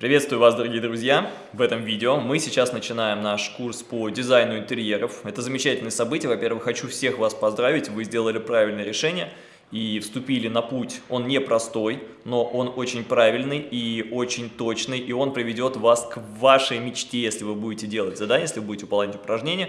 Приветствую вас, дорогие друзья! В этом видео мы сейчас начинаем наш курс по дизайну интерьеров. Это замечательное событие. Во-первых, хочу всех вас поздравить, вы сделали правильное решение и вступили на путь. Он непростой, но он очень правильный и очень точный, и он приведет вас к вашей мечте, если вы будете делать задания, если вы будете выполнять упражнения.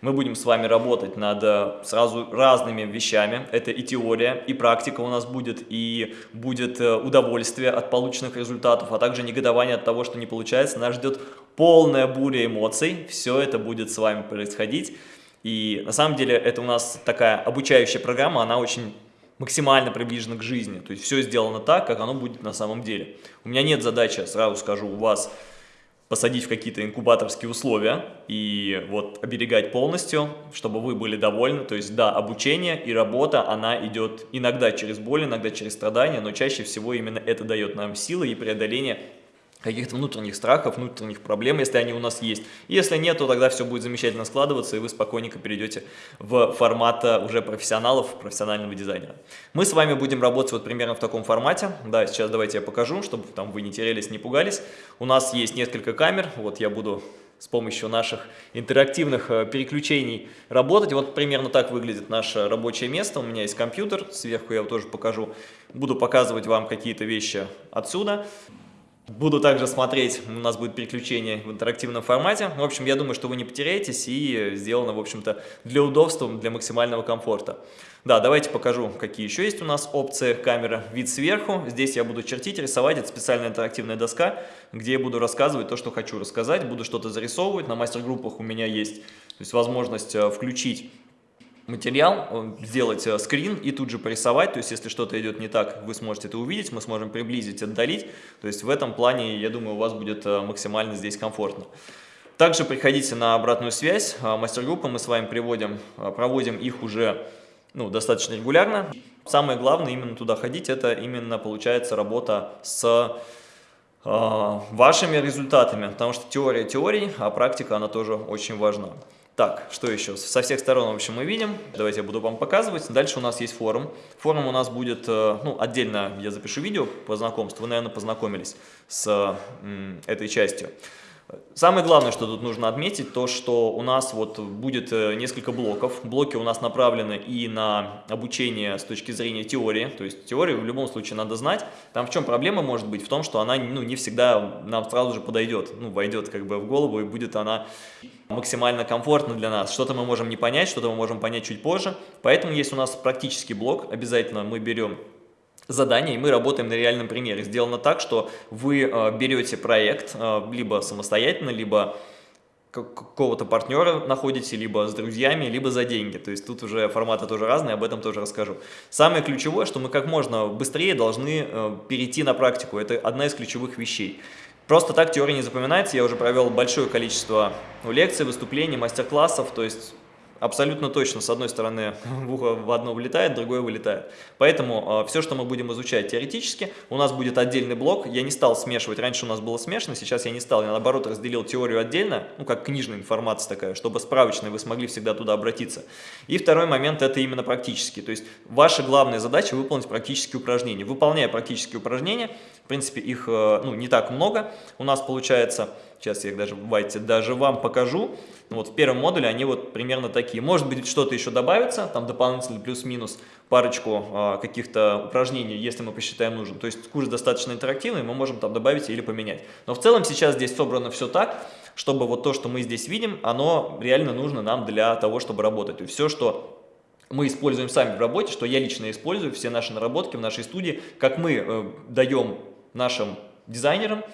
Мы будем с вами работать над э, сразу разными вещами. Это и теория, и практика у нас будет, и будет э, удовольствие от полученных результатов, а также негодование от того, что не получается. Нас ждет полная буря эмоций. Все это будет с вами происходить. И на самом деле это у нас такая обучающая программа, она очень максимально приближена к жизни. То есть все сделано так, как оно будет на самом деле. У меня нет задачи, сразу скажу, у вас посадить в какие-то инкубаторские условия и вот оберегать полностью, чтобы вы были довольны. То есть да, обучение и работа, она идет иногда через боль, иногда через страдания, но чаще всего именно это дает нам силы и преодоление каких-то внутренних страхов, внутренних проблем, если они у нас есть. Если нет, то тогда все будет замечательно складываться, и вы спокойненько перейдете в формат э, уже профессионалов, профессионального дизайнера. Мы с вами будем работать вот примерно в таком формате. Да, сейчас давайте я покажу, чтобы там вы не терялись, не пугались. У нас есть несколько камер, вот я буду с помощью наших интерактивных э, переключений работать. Вот примерно так выглядит наше рабочее место. У меня есть компьютер, сверху я тоже покажу. Буду показывать вам какие-то вещи отсюда. Буду также смотреть, у нас будет переключение в интерактивном формате. В общем, я думаю, что вы не потеряетесь и сделано, в общем-то, для удобства, для максимального комфорта. Да, давайте покажу, какие еще есть у нас опции камеры. Вид сверху. Здесь я буду чертить, рисовать. Это специальная интерактивная доска, где я буду рассказывать то, что хочу рассказать. Буду что-то зарисовывать. На мастер-группах у меня есть то есть возможность э, включить материал, э, сделать э, скрин и тут же порисовать, то есть если что-то идет не так, вы сможете это увидеть, мы сможем приблизить, отдалить, то есть в этом плане, я думаю, у вас будет э, максимально здесь комфортно. Также приходите на обратную связь, мастер-группы мы с вами приводим, проводим их уже ну, достаточно регулярно. Самое главное именно туда ходить, это именно получается работа с вашими результатами, потому что теория теории, а практика она тоже очень важна. Так, что еще? Со всех сторон, в общем, мы видим. Давайте я буду вам показывать. Дальше у нас есть форум. Форум у нас будет, э, ну, отдельно я запишу видео по знакомству. Вы, наверное, познакомились с этой частью. Самое главное, что тут нужно отметить, то, что у нас вот будет э, несколько блоков. Блоки у нас направлены и на обучение с точки зрения теории. То есть теорию в любом случае надо знать. Там в чем проблема может быть? В том, что она ну, не всегда нам сразу же подойдет, ну, войдет как бы в голову и будет она максимально комфортна для нас. Что-то мы можем не понять, что-то мы можем понять чуть позже. Поэтому есть у нас практический блок. Обязательно мы берем задание, и мы работаем на реальном примере. Сделано так, что вы э, берете проект э, либо самостоятельно, либо какого-то партнера находите, либо с друзьями, либо за деньги. То есть тут уже форматы тоже разные, об этом тоже расскажу. Самое ключевое, что мы как можно быстрее должны э, перейти на практику. Это одна из ключевых вещей. Просто так теория не запоминается. Я уже провел большое количество лекций, выступлений, мастер-классов. То есть абсолютно точно с одной стороны в ухо в одно вылетает, другое вылетает. Поэтому э, все, что мы будем изучать теоретически, у нас будет отдельный блок. Я не стал смешивать, раньше у нас было смешано, сейчас я не стал, я наоборот разделил теорию отдельно, ну как книжная информация такая, чтобы справочная вы смогли всегда туда обратиться. И второй момент это именно практический, то есть ваша главная задача выполнить практические упражнения. Выполняя практические упражнения, в принципе их э, ну, не так много у нас получается, сейчас я их даже, давайте, даже вам покажу, вот в первом модуле они вот примерно такие. Может быть, что-то еще добавится, там дополнительно плюс-минус парочку а, каких-то упражнений, если мы посчитаем нужным. То есть курс достаточно интерактивный, мы можем там добавить или поменять. Но в целом сейчас здесь собрано все так, чтобы вот то, что мы здесь видим, оно реально нужно нам для того, чтобы работать. Есть все, что мы используем сами в работе, что я лично использую, все наши наработки в нашей студии, как мы э, даем нашим дизайнерам,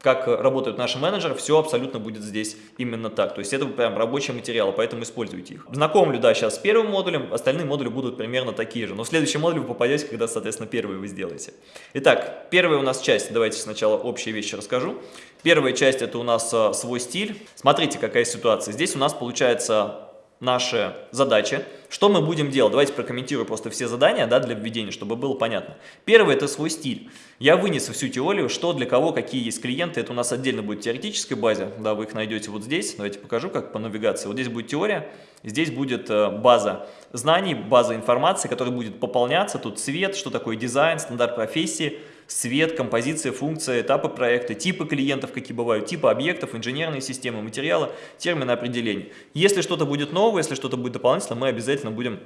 как работают наши менеджеры, все абсолютно будет здесь именно так. То есть это прям рабочие материалы, поэтому используйте их. Знакомлю, да, сейчас с первым модулем, остальные модули будут примерно такие же. Но в следующий модуль вы попадете, когда, соответственно, первый вы сделаете. Итак, первая у нас часть, давайте сначала общие вещи расскажу. Первая часть это у нас а, свой стиль. Смотрите, какая ситуация. Здесь у нас получается наши задачи. Что мы будем делать? Давайте прокомментирую просто все задания да, для введения, чтобы было понятно. Первое – это свой стиль. Я вынес всю теорию, что для кого, какие есть клиенты. Это у нас отдельно будет теоретическая база. Да, вы их найдете вот здесь. Давайте покажу, как по навигации. Вот здесь будет теория, здесь будет э, база знаний, база информации, которая будет пополняться. Тут цвет, что такое дизайн, стандарт профессии – свет, композиция, функция, этапы проекта, типы клиентов, какие бывают, типы объектов, инженерные системы, материалы, термины определений. Если что-то будет новое, если что-то будет дополнительно, мы обязательно будем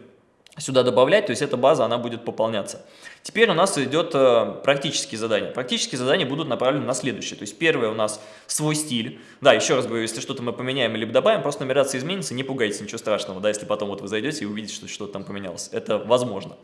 сюда добавлять, то есть эта база, она будет пополняться. Теперь у нас идет э, практические задания. Практические задания будут направлены на следующее. То есть первое у нас свой стиль. Да, еще раз говорю, если что-то мы поменяем или добавим, просто нумерация изменится, не пугайтесь, ничего страшного, да, если потом вот вы зайдете и увидите, что что-то там поменялось. Это возможно.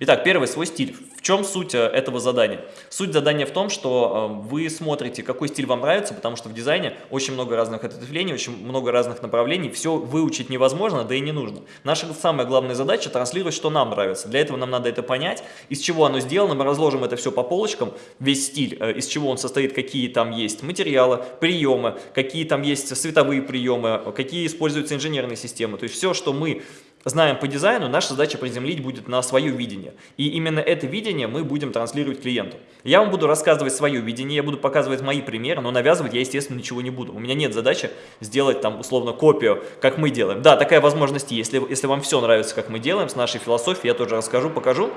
Итак, первый свой стиль. В чем суть э, этого задания? Суть задания в том, что э, вы смотрите, какой стиль вам нравится, потому что в дизайне очень много разных ответвлений, очень много разных направлений, все выучить невозможно, да и не нужно. Наша самая главная задача транслировать, что нам нравится. Для этого нам надо это понять, из чего оно сделано, мы разложим это все по полочкам, весь стиль, э, из чего он состоит, какие там есть материалы, приемы, какие там есть световые приемы, какие используются инженерные системы. То есть все, что мы знаем по дизайну, наша задача приземлить будет на свое видение. И именно это видение мы будем транслировать клиенту. Я вам буду рассказывать свое видение, я буду показывать мои примеры, но навязывать я, естественно, ничего не буду. У меня нет задачи сделать там условно копию, как мы делаем. Да, такая возможность есть. Если, если вам все нравится, как мы делаем, с нашей философией, я тоже расскажу, покажу.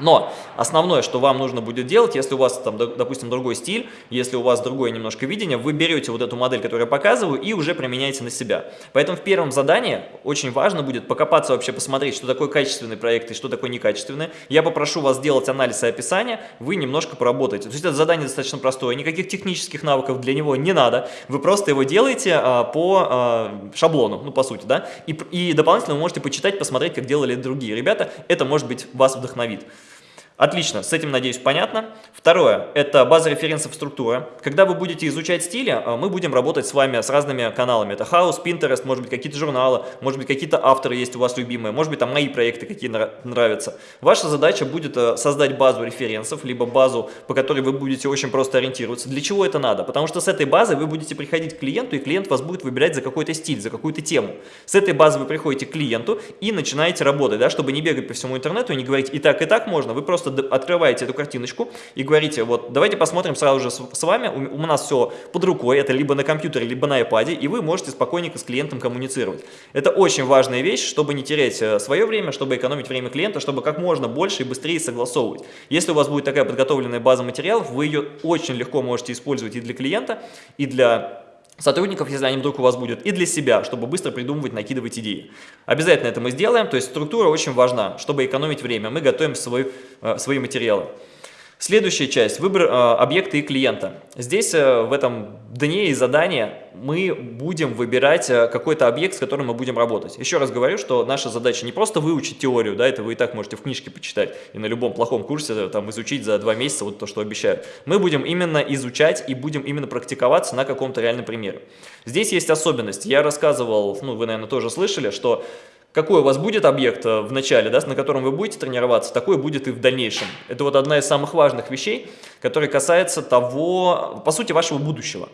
Но основное, что вам нужно будет делать, если у вас там, допустим, другой стиль, если у вас другое немножко видение, вы берете вот эту модель, которую я показываю, и уже применяете на себя. Поэтому в первом задании очень важно будет покопаться вообще, посмотреть, что такое качественный проект и что такое некачественный. Я попрошу вас сделать анализ и описание, вы немножко поработаете. То есть это задание достаточно простое, никаких технических навыков для него не надо, вы просто его делаете а, по а, шаблону, ну по сути, да, и, и дополнительно вы можете почитать, посмотреть, как делали другие ребята, это может быть вас вдохновит. Отлично, с этим, надеюсь, понятно. Второе, это база референсов структура. Когда вы будете изучать стили, э, мы будем работать с вами с разными каналами. Это House, Pinterest, может быть, какие-то журналы, может быть, какие-то авторы есть у вас любимые, может быть, там мои проекты какие нравятся. Ваша задача будет э, создать базу референсов, либо базу, по которой вы будете очень просто ориентироваться. Для чего это надо? Потому что с этой базы вы будете приходить к клиенту, и клиент вас будет выбирать за какой-то стиль, за какую-то тему. С этой базы вы приходите к клиенту и начинаете работать, да, чтобы не бегать по всему интернету и не говорить и так, и так можно. Вы просто открываете эту картиночку и говорите, вот давайте посмотрим сразу же с вами, у, у нас все под рукой, это либо на компьютере, либо на iPad, и вы можете спокойненько с клиентом коммуницировать. Это очень важная вещь, чтобы не терять э, свое время, чтобы экономить время клиента, чтобы как можно больше и быстрее согласовывать. Если у вас будет такая подготовленная база материалов, вы ее очень легко можете использовать и для клиента, и для сотрудников, если они вдруг у вас будут, и для себя, чтобы быстро придумывать, накидывать идеи. Обязательно это мы сделаем, то есть структура очень важна, чтобы экономить время. Мы готовим свой, э, свои материалы. Следующая часть – выбор э, объекта и клиента. Здесь э, в этом дне и задания мы будем выбирать э, какой-то объект, с которым мы будем работать. Еще раз говорю, что наша задача не просто выучить теорию, да, это вы и так можете в книжке почитать, и на любом плохом курсе там изучить за два месяца вот то, что обещают. Мы будем именно изучать и будем именно практиковаться на каком-то реальном примере. Здесь есть особенность. Я рассказывал, ну вы, наверное, тоже слышали, что какой у вас будет объект э, в начале, да, на котором вы будете тренироваться, такой будет и в дальнейшем. Это вот одна из самых важных вещей, которая касается того, по сути, вашего будущего.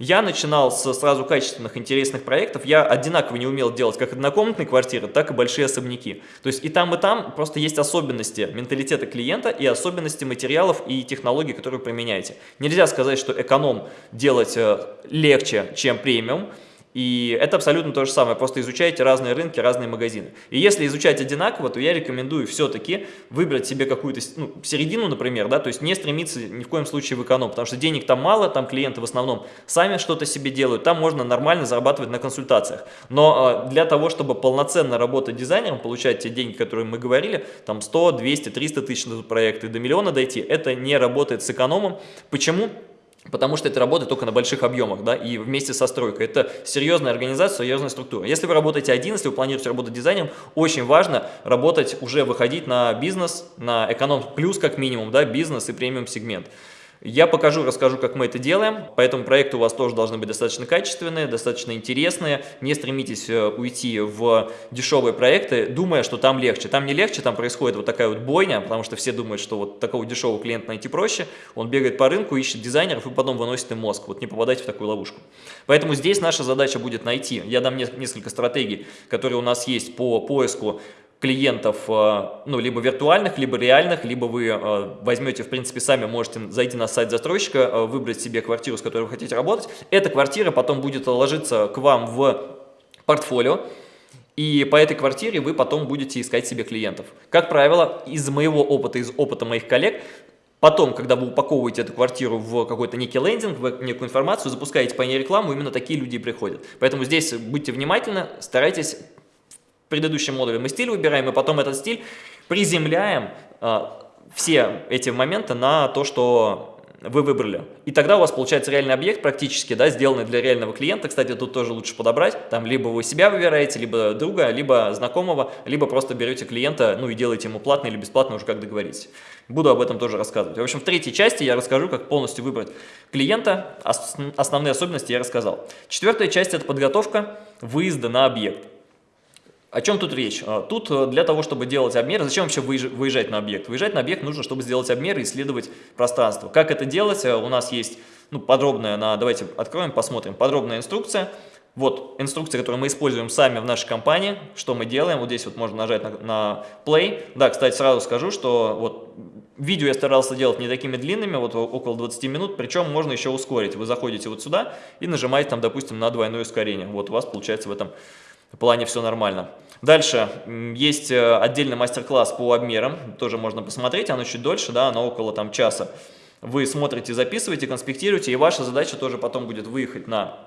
Я начинал с сразу качественных, интересных проектов. Я одинаково не умел делать как однокомнатные квартиры, так и большие особняки. То есть и там, и там просто есть особенности менталитета клиента и особенности материалов и технологий, которые вы применяете. Нельзя сказать, что эконом делать э, легче, чем премиум. И это абсолютно то же самое, просто изучайте разные рынки, разные магазины. И если изучать одинаково, то я рекомендую все-таки выбрать себе какую-то ну, середину, например, да, то есть не стремиться ни в коем случае в эконом, потому что денег там мало, там клиенты в основном сами что-то себе делают, там можно нормально зарабатывать на консультациях. Но э, для того, чтобы полноценно работать дизайнером, получать те деньги, которые мы говорили, там 100, 200, 300 тысяч на проект и до миллиона дойти, это не работает с экономом. Почему? Потому что это работает только на больших объемах, да, и вместе со стройкой. Это серьезная организация, серьезная структура. Если вы работаете один, если вы планируете работать дизайнером, очень важно работать, уже выходить на бизнес, на эконом плюс как минимум, да, бизнес и премиум сегмент. Я покажу, расскажу, как мы это делаем, поэтому проекты у вас тоже должны быть достаточно качественные, достаточно интересные. Не стремитесь э, уйти в дешевые проекты, думая, что там легче. Там не легче, там происходит вот такая вот бойня, потому что все думают, что вот такого дешевого клиента найти проще. Он бегает по рынку, ищет дизайнеров и потом выносит им мозг. Вот не попадайте в такую ловушку. Поэтому здесь наша задача будет найти. Я дам несколько стратегий, которые у нас есть по поиску клиентов, э, ну, либо виртуальных, либо реальных, либо вы э, возьмете, в принципе, сами можете зайти на сайт застройщика, э, выбрать себе квартиру, с которой вы хотите работать. Эта квартира потом будет ложиться к вам в портфолио, и по этой квартире вы потом будете искать себе клиентов. Как правило, из моего опыта, из опыта моих коллег, Потом, когда вы упаковываете эту квартиру в какой-то некий лендинг, в некую информацию, запускаете по ней рекламу, именно такие люди приходят. Поэтому здесь будьте внимательны, старайтесь. Предыдущем модуле мы стиль выбираем, и потом этот стиль приземляем а, все эти моменты на то, что вы выбрали. И тогда у вас получается реальный объект практически, да, сделанный для реального клиента. Кстати, тут тоже лучше подобрать. Там либо вы себя выбираете, либо друга, либо знакомого, либо просто берете клиента, ну и делаете ему платно или бесплатно, уже как договоритесь. Буду об этом тоже рассказывать. В общем, в третьей части я расскажу, как полностью выбрать клиента. Основные особенности я рассказал. Четвертая часть – это подготовка выезда на объект. О чем тут речь? А, тут э, для того, чтобы делать обмеры, зачем вообще выезжать на объект? Выезжать на объект нужно, чтобы сделать обмеры и исследовать пространство. Как это делать? Э, у нас есть ну, подробная, на, давайте откроем, посмотрим, подробная инструкция. Вот инструкция, которую мы используем сами в нашей компании, что мы делаем. Вот здесь вот можно нажать на, на play. Да, кстати, сразу скажу, что вот видео я старался делать не такими длинными, вот около 20 минут, причем можно еще ускорить. Вы заходите вот сюда и нажимаете там, допустим, на двойное ускорение. Вот у вас получается в этом плане все нормально. Дальше есть э, отдельный мастер-класс по обмерам, тоже можно посмотреть, оно чуть дольше, да, оно около там часа. Вы смотрите, записываете, конспектируете, и ваша задача тоже потом будет выехать на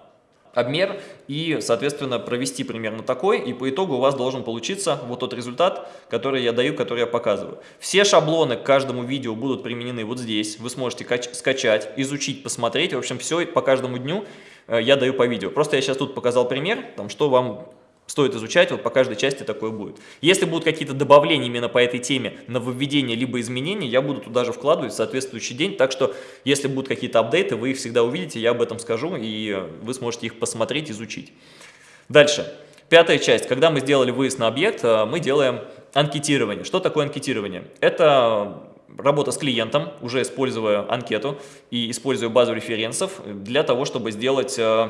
обмер и, соответственно, провести примерно такой, и по итогу у вас должен получиться вот тот результат, который я даю, который я показываю. Все шаблоны к каждому видео будут применены вот здесь, вы сможете скачать, изучить, посмотреть, в общем, все по каждому дню э, я даю по видео. Просто я сейчас тут показал пример, там, что вам стоит изучать, вот по каждой части такое будет. Если будут какие-то добавления именно по этой теме, нововведения либо изменения, я буду туда же вкладывать в соответствующий день, так что если будут какие-то апдейты, вы их всегда увидите, я об этом скажу, и вы сможете их посмотреть, изучить. Дальше. Пятая часть. Когда мы сделали выезд на объект, э, мы делаем анкетирование. Что такое анкетирование? Это работа с клиентом, уже используя анкету и используя базу референсов для того, чтобы сделать э,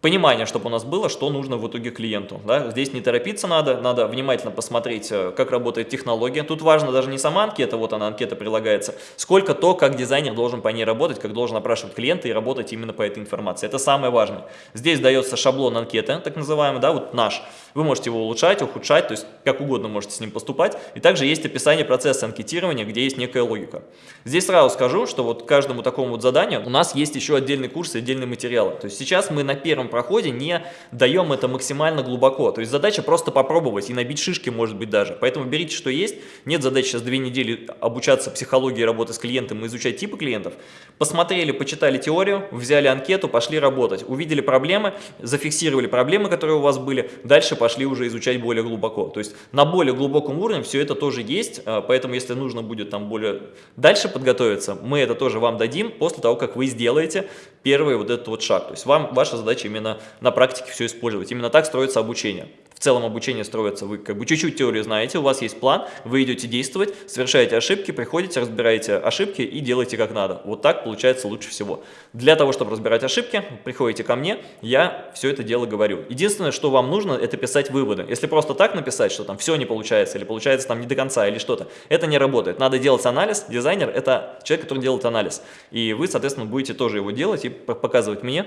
понимание, чтобы у нас было, что нужно в итоге клиенту. Да? Здесь не торопиться надо, надо внимательно посмотреть, э, как работает технология. Тут важно даже не сама анкета, вот она, анкета прилагается, сколько то, как дизайнер должен по ней работать, как должен опрашивать клиента и работать именно по этой информации. Это самое важное. Здесь дается шаблон анкеты, так называемый, да, вот наш. Вы можете его улучшать, ухудшать, то есть как угодно можете с ним поступать. И также есть описание процесса анкетирования, где есть некая логика. Здесь сразу скажу, что вот каждому такому вот заданию у нас есть еще отдельный курс и отдельные материалы. То есть сейчас мы на первом проходе не даем это максимально глубоко. То есть задача просто попробовать и набить шишки, может быть, даже. Поэтому берите, что есть. Нет задачи сейчас две недели обучаться психологии работы с клиентом и изучать типы клиентов. Посмотрели, почитали теорию, взяли анкету, пошли работать. Увидели проблемы, зафиксировали проблемы, которые у вас были. Дальше пошли уже изучать более глубоко. То есть на более глубоком уровне все это тоже есть. А, поэтому если нужно будет там более дальше подготовиться, мы это тоже вам дадим после того, как вы сделаете первый вот этот вот шаг. То есть вам ваша задача именно на практике все использовать. Именно так строится обучение. В целом обучение строится, вы как бы чуть-чуть теорию знаете, у вас есть план, вы идете действовать, совершаете ошибки, приходите, разбираете ошибки и делаете как надо. Вот так получается лучше всего. Для того, чтобы разбирать ошибки, приходите ко мне, я все это дело говорю. Единственное, что вам нужно, это писать выводы. Если просто так написать, что там все не получается, или получается там не до конца, или что-то, это не работает. Надо делать анализ, дизайнер – это человек, который делает анализ. И вы, соответственно, будете тоже его делать и показывать мне,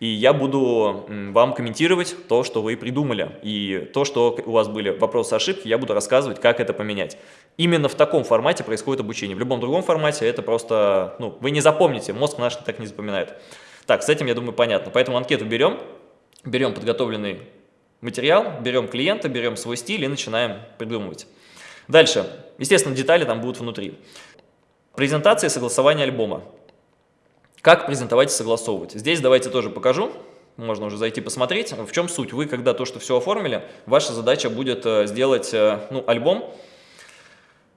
и я буду вам комментировать то, что вы придумали, и то, что у вас были вопросы, ошибки, я буду рассказывать, как это поменять. Именно в таком формате происходит обучение. В любом другом формате это просто, ну, вы не запомните, мозг наш так не запоминает. Так, с этим, я думаю, понятно. Поэтому анкету берем, берем подготовленный материал, берем клиента, берем свой стиль и начинаем придумывать. Дальше. Естественно, детали там будут внутри. Презентация и согласование альбома. Как презентовать и согласовывать? Здесь давайте тоже покажу можно уже зайти посмотреть. В чем суть? Вы, когда то, что все оформили, ваша задача будет э, сделать э, ну, альбом,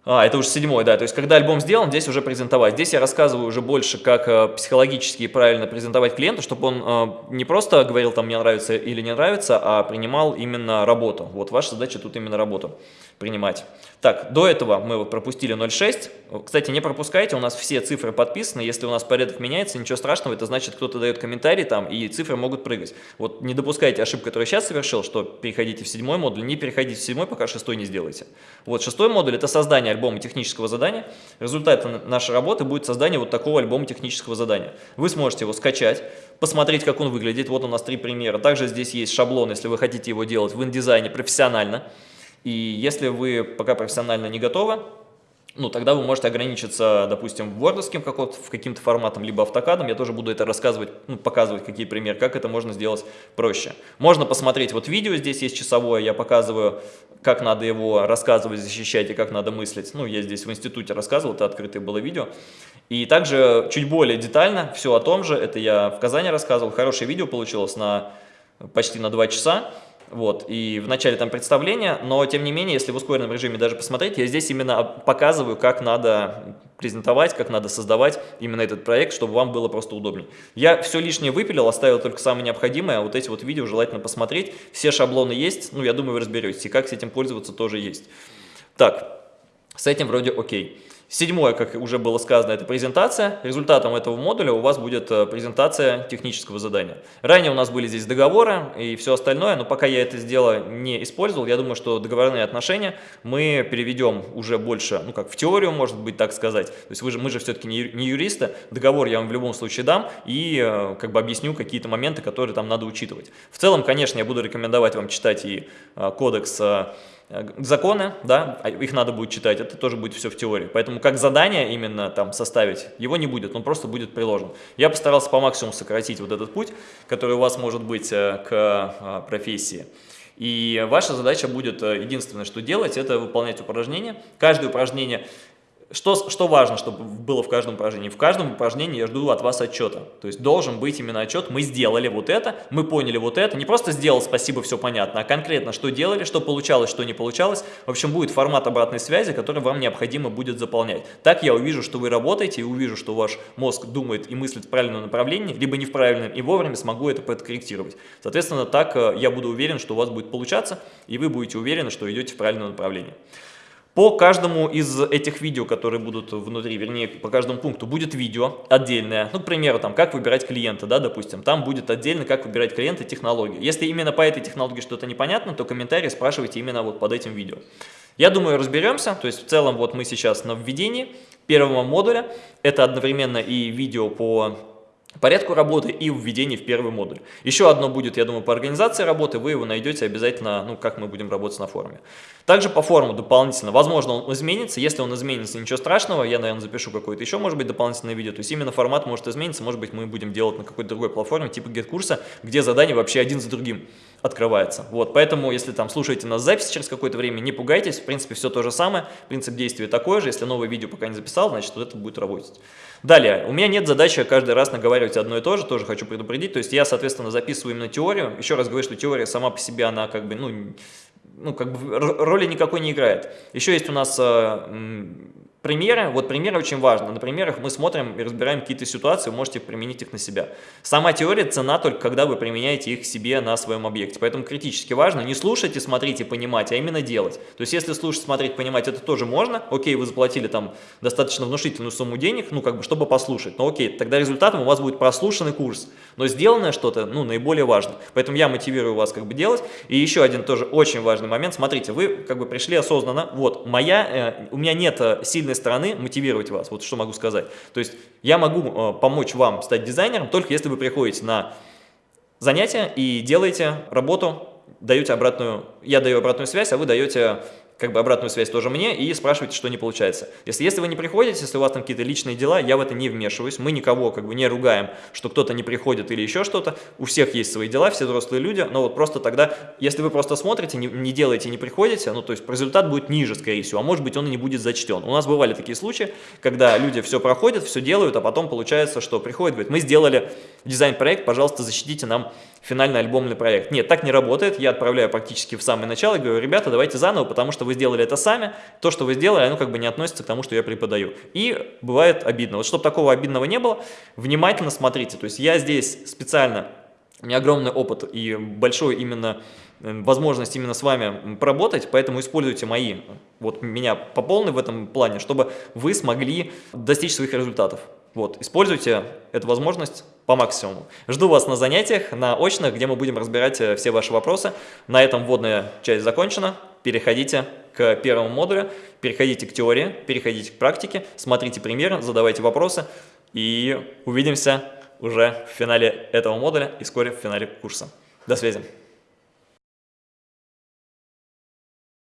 а, это уже седьмой, да. То есть, когда альбом сделан, здесь уже презентовать. Здесь я рассказываю уже больше, как э, психологически правильно презентовать клиенту, чтобы он э, не просто говорил, там, мне нравится или не нравится, а принимал именно работу. Вот ваша задача тут именно работу принимать. Так, до этого мы пропустили 0.6. Кстати, не пропускайте, у нас все цифры подписаны. Если у нас порядок меняется, ничего страшного, это значит, кто-то дает комментарий там, и цифры могут прыгать. Вот не допускайте ошибку, которую я сейчас совершил, что переходите в седьмой модуль, не переходите в седьмой, пока шестой не сделаете. Вот шестой модуль – это создание альбома технического задания. Результатом нашей работы будет создание вот такого альбома технического задания. Вы сможете его скачать, посмотреть, как он выглядит. Вот у нас три примера. Также здесь есть шаблон, если вы хотите его делать в индизайне профессионально. И если вы пока профессионально не готовы, ну, тогда вы можете ограничиться, допустим, вордовским каким-то форматом, либо автокадом. Я тоже буду это рассказывать, ну, показывать, какие примеры, как это можно сделать проще. Можно посмотреть вот видео, здесь есть часовое, я показываю, как надо его рассказывать, защищать и как надо мыслить. Ну, я здесь в институте рассказывал, это открытое было видео. И также чуть более детально, все о том же, это я в Казани рассказывал, хорошее видео получилось на почти на 2 часа. Вот, и в начале там представление, но тем не менее, если в ускоренном режиме даже посмотреть, я здесь именно показываю, как надо презентовать, как надо создавать именно этот проект, чтобы вам было просто удобнее. Я все лишнее выпилил, оставил только самое необходимое, а вот эти вот видео желательно посмотреть. Все шаблоны есть, ну, я думаю, вы разберетесь, и как с этим пользоваться тоже есть. Так, с этим вроде окей. Седьмое, как уже было сказано, это презентация. Результатом этого модуля у вас будет э, презентация технического задания. Ранее у нас были здесь договоры и все остальное, но пока я это сделал не использовал, я думаю, что договорные отношения мы переведем уже больше, ну как в теорию, может быть так сказать. То есть вы же, мы же все-таки не, юристы, договор я вам в любом случае дам и э, как бы объясню какие-то моменты, которые там надо учитывать. В целом, конечно, я буду рекомендовать вам читать и э, кодекс законы, да, а их надо будет читать, это тоже будет все в теории. Поэтому как задание именно там составить, его не будет, он просто будет приложен. Я постарался по максимуму сократить вот этот путь, который у вас может быть э, к а, профессии. И ваша задача будет, э, единственное, что делать, это выполнять упражнения. Каждое упражнение что, что важно, чтобы было в каждом упражнении? В каждом упражнении я жду от вас отчета. То есть должен быть именно отчет, мы сделали вот это, мы поняли вот это. Не просто сделал, спасибо, все понятно, а конкретно, что делали, что получалось, что не получалось. В общем, будет формат обратной связи, который вам необходимо будет заполнять. Так я увижу, что вы работаете, и увижу, что ваш мозг думает и мыслит в правильном направлении, либо не в правильном, и вовремя смогу это подкорректировать. Соответственно, так э, я буду уверен, что у вас будет получаться, и вы будете уверены, что идете в правильном направлении. По каждому из этих видео, которые будут внутри, вернее, по каждому пункту, будет видео отдельное. Ну, к примеру, там, как выбирать клиента, да, допустим. Там будет отдельно, как выбирать клиента, технологию. Если именно по этой технологии что-то непонятно, то комментарии спрашивайте именно вот под этим видео. Я думаю, разберемся. То есть, в целом, вот мы сейчас на введении первого модуля. Это одновременно и видео по порядку работы и введении в первый модуль. Еще одно будет, я думаю, по организации работы, вы его найдете обязательно, ну, как мы будем работать на форуме. Также по форуму дополнительно, возможно, он изменится, если он изменится, ничего страшного, я, наверное, запишу какое-то еще, может быть, дополнительное видео, то есть именно формат может измениться, может быть, мы будем делать на какой-то другой платформе, типа GetCursa, где задания вообще один за другим открывается. Вот, поэтому, если там слушаете нас запись через какое-то время, не пугайтесь, в принципе, все то же самое, принцип действия такой же, если новое видео пока не записал, значит, вот это будет работать. Далее, у меня нет задачи каждый раз наговаривать одно и то же, тоже хочу предупредить, то есть я, соответственно, записываю именно теорию, еще раз говорю, что теория сама по себе, она как бы, ну, ну, как бы роли никакой не играет. Еще есть у нас э, Примеры, вот примеры очень важны. На примерах мы смотрим и разбираем какие-то ситуации, вы можете применить их на себя. Сама теория цена только когда вы применяете их себе на своем объекте. Поэтому критически важно не слушать и смотреть и понимать, а именно делать. То есть если слушать, смотреть, понимать, это тоже можно. Окей, вы заплатили там достаточно внушительную сумму денег, ну как бы, чтобы послушать. Но окей, тогда результатом у вас будет прослушанный курс. Но сделанное что-то, ну, наиболее важно. Поэтому я мотивирую вас как бы делать. И еще один тоже очень важный момент. Смотрите, вы как бы пришли осознанно. Вот, моя, э, у меня нет э, сильной стороны мотивировать вас, вот что могу сказать. То есть я могу э, помочь вам стать дизайнером, только если вы приходите на занятия и делаете работу, даете обратную, я даю обратную связь, а вы даете как бы обратную связь тоже мне и спрашивайте, что не получается. Если, если вы не приходите, если у вас там какие-то личные дела, я в это не вмешиваюсь, мы никого как бы не ругаем, что кто-то не приходит или еще что-то, у всех есть свои дела, все взрослые люди, но вот просто тогда, если вы просто смотрите, не, не делаете, не приходите, ну то есть результат будет ниже, скорее всего, а может быть он и не будет зачтен. У нас бывали такие случаи, когда люди все проходят, все делают, а потом получается, что приходит, говорит, мы сделали дизайн-проект, пожалуйста, защитите нам финальный альбомный проект. Нет, так не работает, я отправляю практически в самое начало и говорю, ребята, давайте заново, потому что вы сделали это сами, то, что вы сделали, оно как бы не относится к тому, что я преподаю. И бывает обидно. Вот чтобы такого обидного не было, внимательно смотрите. То есть я здесь специально, у меня огромный опыт и большой именно э, возможность именно с вами поработать, поэтому используйте мои, вот меня по полной в этом плане, чтобы вы смогли достичь своих результатов. Вот, используйте эту возможность по максимуму. Жду вас на занятиях, на очных, где мы будем разбирать э, все ваши вопросы. На этом вводная часть закончена. Переходите к первому модулю, переходите к теории, переходите к практике, смотрите примеры, задавайте вопросы и увидимся уже в финале этого модуля и вскоре в финале курса. До связи!